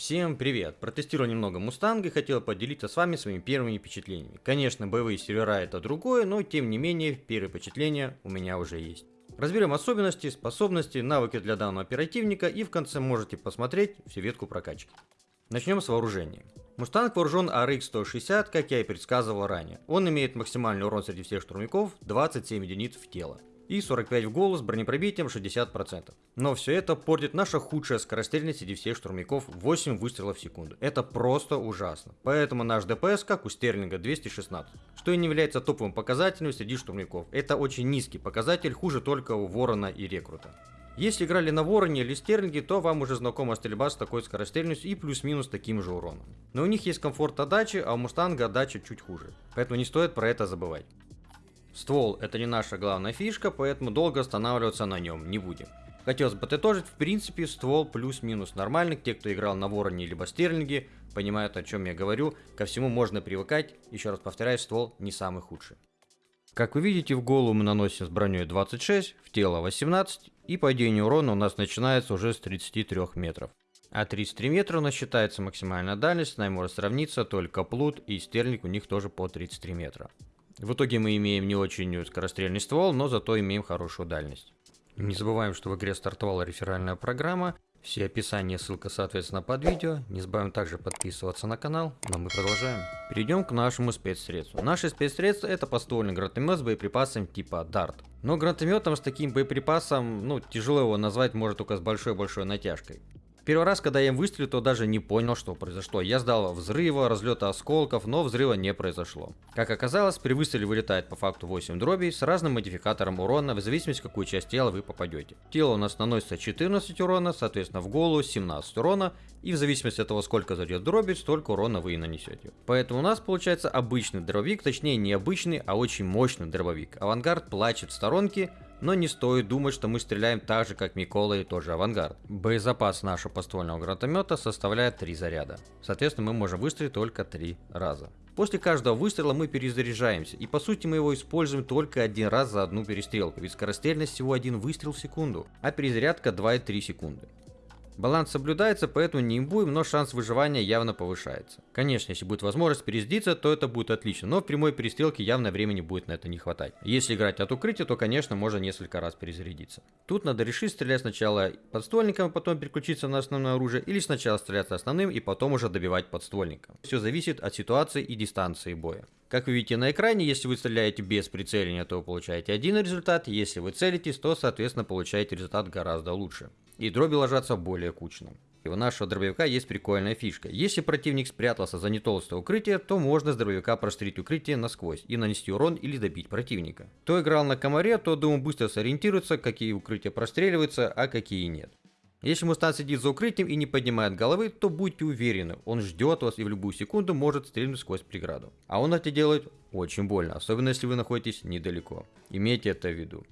Всем привет! Протестировал немного Мустанга и хотел поделиться с вами своими первыми впечатлениями. Конечно, боевые сервера это другое, но тем не менее, первые впечатления у меня уже есть. Разберем особенности, способности, навыки для данного оперативника и в конце можете посмотреть всю ветку прокачки. Начнем с вооружения. Мустанг вооружен RX-160, как я и предсказывал ранее. Он имеет максимальный урон среди всех штурмяков 27 единиц в тело и 45 в голос бронепробитием 60%. Но все это портит наша худшая скорострельность среди всех штурмяков 8 выстрелов в секунду. Это просто ужасно. Поэтому наш ДПС, как у Стерлинга, 216. Что и не является топовым показателем среди штурмяков. Это очень низкий показатель, хуже только у Ворона и Рекрута. Если играли на Вороне или Стерлинге, то вам уже знакома стрельба с такой скорострельностью и плюс-минус таким же уроном. Но у них есть комфорт отдачи, а у Мустанга отдача чуть хуже. Поэтому не стоит про это забывать. Ствол это не наша главная фишка, поэтому долго останавливаться на нем не будем. Хотелось бы подытожить, в принципе, ствол плюс-минус нормальный. Те, кто играл на Вороне либо Стерлинге, понимают, о чем я говорю. Ко всему можно привыкать. Еще раз повторяю, ствол не самый худший. Как вы видите, в голову мы наносим с броней 26, в тело 18, и падение урона у нас начинается уже с 33 метров. А 33 метра у нас считается максимальная дальность, с нами может сравниться только Плут и Стерлинг, у них тоже по 33 метра. В итоге мы имеем не очень скорострельный ствол, но зато имеем хорошую дальность. Не забываем, что в игре стартовала реферальная программа. Все описания, ссылка соответственно под видео. Не забываем также подписываться на канал, но мы продолжаем. Перейдем к нашему спецсредству. Наши спецсредства это поствольный гранатомет с боеприпасом типа DART. Но гранатометом с таким боеприпасом, ну тяжело его назвать, может только с большой-большой натяжкой. Первый раз, когда я им выстрелил, то даже не понял, что произошло. Я ждал взрыва, разлета осколков, но взрыва не произошло. Как оказалось, при выстреле вылетает по факту 8 дробей с разным модификатором урона, в зависимости, в какую часть тела вы попадете. Тело у нас наносится 14 урона, соответственно в голову 17 урона, и в зависимости от того, сколько зайдет дроби, столько урона вы и нанесете. Поэтому у нас получается обычный дробовик, точнее не обычный, а очень мощный дробовик. Авангард плачет в сторонке, но не стоит думать, что мы стреляем так же, как Микола и тоже Авангард. Боезапас нашего поствольного гранатомета составляет 3 заряда. Соответственно, мы можем выстрелить только 3 раза. После каждого выстрела мы перезаряжаемся, и по сути мы его используем только один раз за одну перестрелку, ведь скорострельность всего один выстрел в секунду, а перезарядка 2,3 секунды. Баланс соблюдается, поэтому не имбуем, но шанс выживания явно повышается. Конечно, если будет возможность перездиться, то это будет отлично, но в прямой перестрелке явно времени будет на это не хватать. Если играть от укрытия, то конечно можно несколько раз перезарядиться. Тут надо решить стрелять сначала подствольником, а потом переключиться на основное оружие, или сначала стрелять основным и потом уже добивать подствольником. Все зависит от ситуации и дистанции боя. Как вы видите на экране, если вы стреляете без прицеливания, то вы получаете один результат, если вы целитесь, то соответственно получаете результат гораздо лучше. И дроби ложатся более кучно. И у нашего дробовика есть прикольная фишка. Если противник спрятался за нетолстое укрытие, то можно с дробовика прострелить укрытие насквозь и нанести урон или добить противника. Кто играл на комаре, то думаю быстро сориентируется, какие укрытия простреливаются, а какие нет. Если Мустан сидит за укрытием и не поднимает головы, то будьте уверены, он ждет вас и в любую секунду может стрельнуть сквозь преграду. А он это делает очень больно, особенно если вы находитесь недалеко. Имейте это в виду.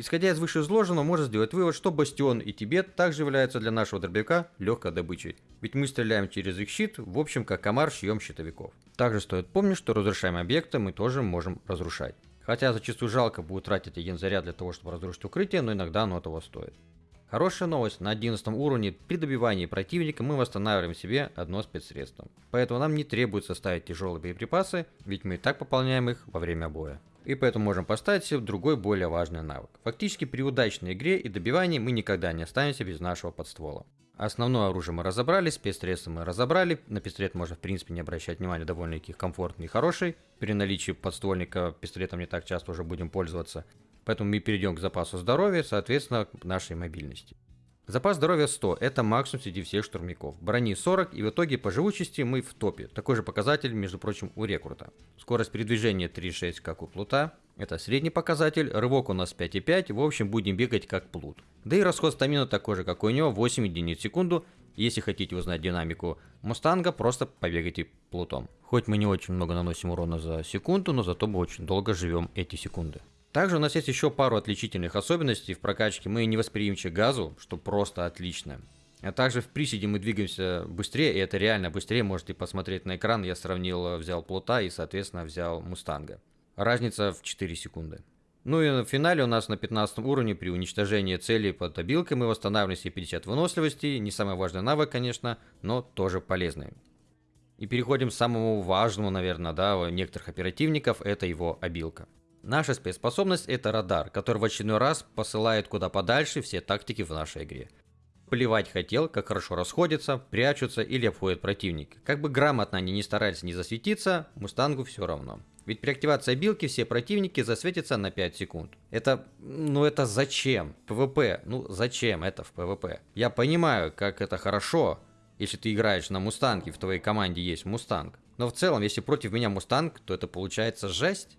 Исходя из вышеизложенного, можно сделать вывод, что Бастион и Тибет также являются для нашего дробовика легкой добычей. Ведь мы стреляем через их щит, в общем, как комар шьем щитовиков. Также стоит помнить, что разрушаемые объекты мы тоже можем разрушать. Хотя зачастую жалко будет тратить один заряд для того, чтобы разрушить укрытие, но иногда оно того стоит. Хорошая новость, на 11 уровне при добивании противника мы восстанавливаем себе одно спецсредство. Поэтому нам не требуется ставить тяжелые боеприпасы, ведь мы и так пополняем их во время боя. И поэтому можем поставить себе другой более важный навык. Фактически при удачной игре и добивании мы никогда не останемся без нашего подствола. Основное оружие мы разобрали, спецсредства мы разобрали. На пистолет можно в принципе не обращать внимания, довольно-таки комфортный и хороший. При наличии подствольника пистолетом не так часто уже будем пользоваться. Поэтому мы перейдем к запасу здоровья, соответственно, к нашей мобильности. Запас здоровья 100, это максимум среди всех штурмяков. Брони 40 и в итоге по живучести мы в топе. Такой же показатель, между прочим, у рекрута. Скорость передвижения 3.6, как у плута. Это средний показатель, рывок у нас 5.5, в общем будем бегать как плут. Да и расход стамина такой же, как у него, 8 единиц в секунду. Если хотите узнать динамику Мустанга, просто побегайте плутом. Хоть мы не очень много наносим урона за секунду, но зато мы очень долго живем эти секунды. Также у нас есть еще пару отличительных особенностей в прокачке. Мы не восприимчивы газу, что просто отлично. А также в приседе мы двигаемся быстрее, и это реально быстрее. Можете посмотреть на экран. Я сравнил, взял плота и, соответственно, взял мустанга. Разница в 4 секунды. Ну и в финале у нас на 15 уровне при уничтожении цели под обилкой мы восстанавливаем себе 50 выносливости. Не самый важный навык, конечно, но тоже полезный. И переходим к самому важному, наверное, да, у некоторых оперативников, это его обилка. Наша спецспособность это радар, который в очередной раз посылает куда подальше все тактики в нашей игре. Плевать хотел, как хорошо расходятся, прячутся или обходят противника. Как бы грамотно они не старались не засветиться, Мустангу все равно. Ведь при активации обилки все противники засветятся на 5 секунд. Это, ну это зачем? ПВП, ну зачем это в ПВП? Я понимаю, как это хорошо, если ты играешь на Мустанге, в твоей команде есть Мустанг. Но в целом, если против меня Мустанг, то это получается жесть.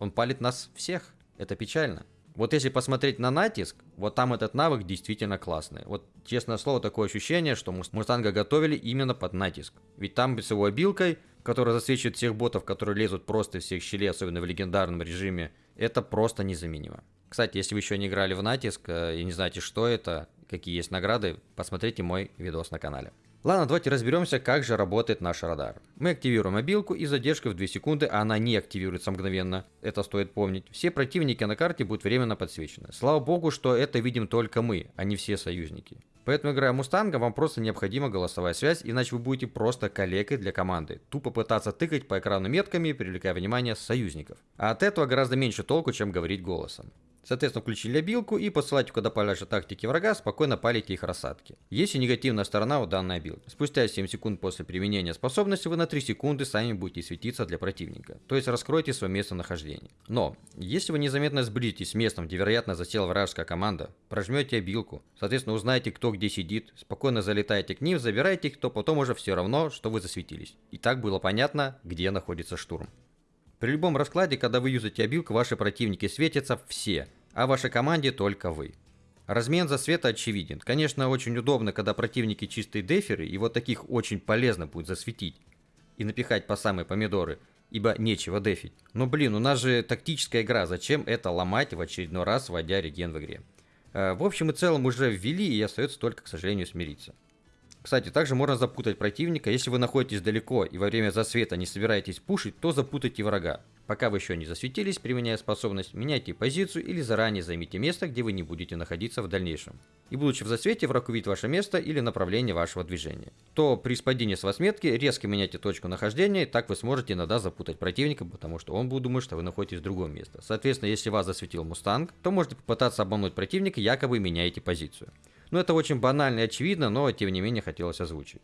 Он палит нас всех. Это печально. Вот если посмотреть на натиск, вот там этот навык действительно классный. Вот, честное слово, такое ощущение, что Мустанга готовили именно под натиск. Ведь там с его обилкой, которая засвечивает всех ботов, которые лезут просто из всех щелей, особенно в легендарном режиме, это просто незаменимо. Кстати, если вы еще не играли в натиск э, и не знаете, что это, какие есть награды, посмотрите мой видос на канале. Ладно, давайте разберемся, как же работает наш радар. Мы активируем мобилку и задержкой в 2 секунды она не активируется мгновенно. Это стоит помнить. Все противники на карте будут временно подсвечены. Слава богу, что это видим только мы, а не все союзники. Поэтому, играя Мустанга, вам просто необходима голосовая связь, иначе вы будете просто калекой для команды. Тупо пытаться тыкать по экрану метками, привлекая внимание союзников. А от этого гораздо меньше толку, чем говорить голосом. Соответственно, включили обилку и посылайте куда подальше тактики врага, спокойно палите их рассадки. Есть и негативная сторона у данной обилки. Спустя 7 секунд после применения способности вы на 3 секунды сами будете светиться для противника, то есть раскройте свое местонахождение. Но, если вы незаметно сблизитесь с местом, где вероятно засела вражеская команда, прожмете обилку, соответственно узнаете кто где сидит, спокойно залетаете к ним, забираете их, то потом уже все равно, что вы засветились. И так было понятно, где находится штурм. При любом раскладе, когда вы юзаете обилку, ваши противники светятся все, а вашей команде только вы. Размен засвета очевиден. Конечно, очень удобно, когда противники чистые деферы, и вот таких очень полезно будет засветить и напихать по самые помидоры, ибо нечего дефить. Но блин, у нас же тактическая игра, зачем это ломать в очередной раз, вводя реген в игре? Э, в общем и целом уже ввели, и остается только, к сожалению, смириться. Кстати, также можно запутать противника. Если вы находитесь далеко и во время засвета не собираетесь пушить, то запутайте врага. Пока вы еще не засветились, применяя способность, меняйте позицию или заранее займите место, где вы не будете находиться в дальнейшем. И будучи в засвете, враг увидит ваше место или направление вашего движения. То при спадении с вас метки резко меняйте точку нахождения, так вы сможете иногда запутать противника, потому что он будет думать, что вы находитесь в другом месте. Соответственно, если вас засветил Мустанг, то можете попытаться обмануть противника, якобы меняете позицию. Ну, это очень банально и очевидно, но тем не менее хотелось озвучить.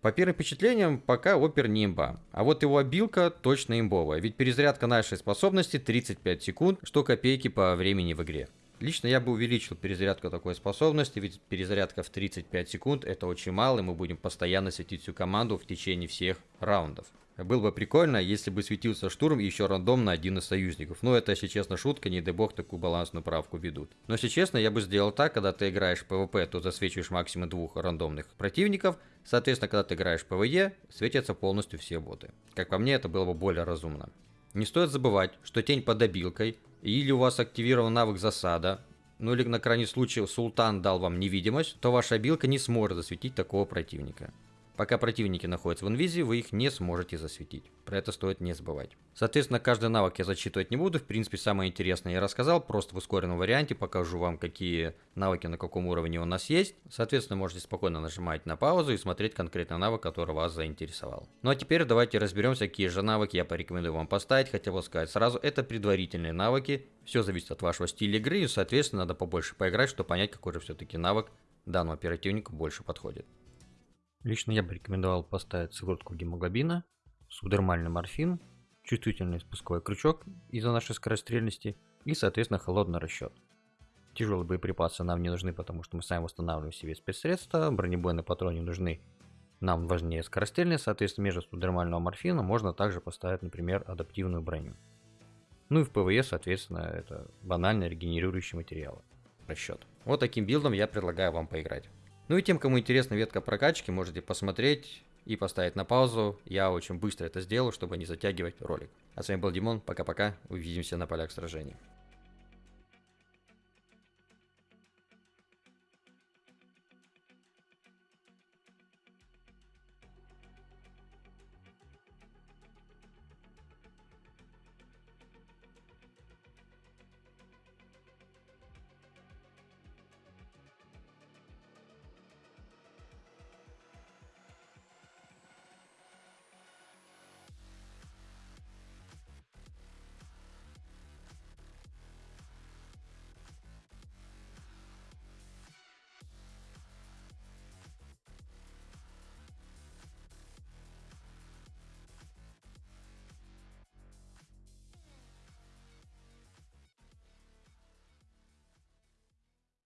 По первым впечатлениям, пока опер не имба. А вот его обилка точно имбовая, ведь перезарядка нашей способности 35 секунд, что копейки по времени в игре. Лично я бы увеличил перезарядку такой способности, ведь перезарядка в 35 секунд это очень мало, и мы будем постоянно светить всю команду в течение всех раундов. Было бы прикольно, если бы светился штурм еще рандомно один из союзников. Но это, если честно, шутка, не дай бог такую балансную правку введут. Но если честно, я бы сделал так, когда ты играешь в ПВП, то засвечиваешь максимум двух рандомных противников. Соответственно, когда ты играешь в ПВЕ, светятся полностью все боты. Как по мне, это было бы более разумно. Не стоит забывать, что тень под обилкой, или у вас активирован навык засада, ну или на крайний случай султан дал вам невидимость, то ваша обилка не сможет засветить такого противника. Пока противники находятся в инвизии, вы их не сможете засветить. Про это стоит не забывать. Соответственно, каждый навык я зачитывать не буду. В принципе, самое интересное я рассказал. Просто в ускоренном варианте покажу вам, какие навыки на каком уровне у нас есть. Соответственно, можете спокойно нажимать на паузу и смотреть конкретно навык, который вас заинтересовал. Ну а теперь давайте разберемся, какие же навыки я порекомендую вам поставить. Хотел бы сказать сразу, это предварительные навыки. Все зависит от вашего стиля игры и, соответственно, надо побольше поиграть, чтобы понять, какой же все-таки навык данному оперативнику больше подходит. Лично я бы рекомендовал поставить сыворотку гемоглобина, субдермальный морфин, чувствительный спусковой крючок из-за нашей скорострельности и, соответственно, холодный расчет. Тяжелые боеприпасы нам не нужны, потому что мы сами восстанавливаем себе спецсредства, бронебойные патроны нужны нам важнее скорострельные, соответственно, между субдермального морфина можно также поставить, например, адаптивную броню. Ну и в ПВЕ, соответственно, это банально регенерирующие материалы. Расчет. Вот таким билдом я предлагаю вам поиграть. Ну и тем, кому интересна ветка прокачки, можете посмотреть и поставить на паузу. Я очень быстро это сделаю, чтобы не затягивать ролик. А с вами был Димон, пока-пока, увидимся на полях сражений.